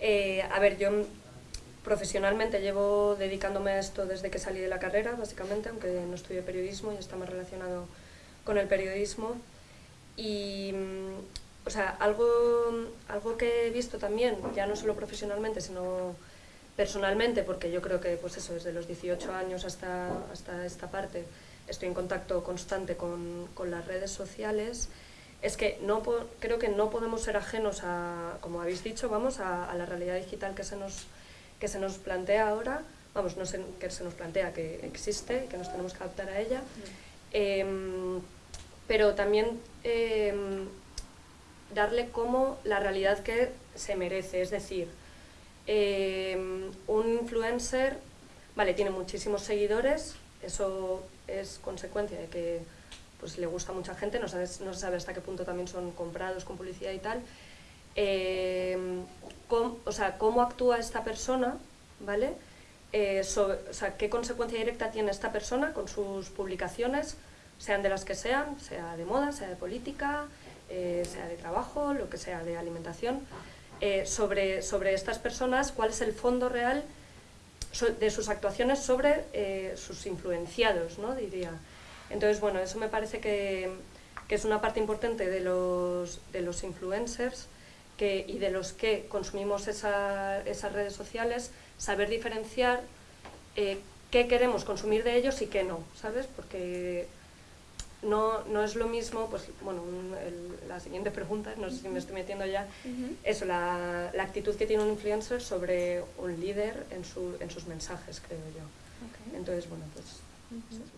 Eh, a ver, yo profesionalmente llevo dedicándome a esto desde que salí de la carrera, básicamente, aunque no estudié periodismo y está más relacionado con el periodismo. Y, o sea, algo, algo que he visto también, ya no solo profesionalmente, sino personalmente, porque yo creo que, pues eso, desde los 18 años hasta, hasta esta parte, estoy en contacto constante con, con las redes sociales, es que no creo que no podemos ser ajenos a, como habéis dicho, vamos, a, la realidad digital que se, nos, que se nos plantea ahora, vamos, no sé, que se nos plantea, que existe, que nos tenemos que adaptar a ella, em, pero también em, darle como la realidad que se merece, es decir, em, un influencer, vale, tiene muchísimos seguidores, eso es consecuencia de que pues le gusta a mucha gente, no, sabes, no se sabe hasta qué punto también son comprados con publicidad y tal. Eh, cómo, o sea, cómo actúa esta persona, ¿vale? Eh, o sea, qué consecuencia directa tiene esta persona con sus publicaciones, sean de las que sean, sea de moda, sea de política, eh, sea de trabajo, lo que sea, de alimentación, sobre, sobre estas personas, cuál es el fondo real de sus actuaciones sobre sus influenciados, ¿no? diría. Entonces, bueno, eso me parece que, es una parte importante de los, de los influencers que, y de los que consumimos esas redes sociales, saber diferenciar eh, qué queremos consumir de ellos y qué no, ¿sabes? Porque no, no es lo mismo, pues bueno, la siguiente pregunta, no sé si me estoy metiendo ya, eso, la, la, actitud que tiene un influencer sobre un líder en, su, en sus mensajes, creo yo. Entonces, bueno, pues... eso es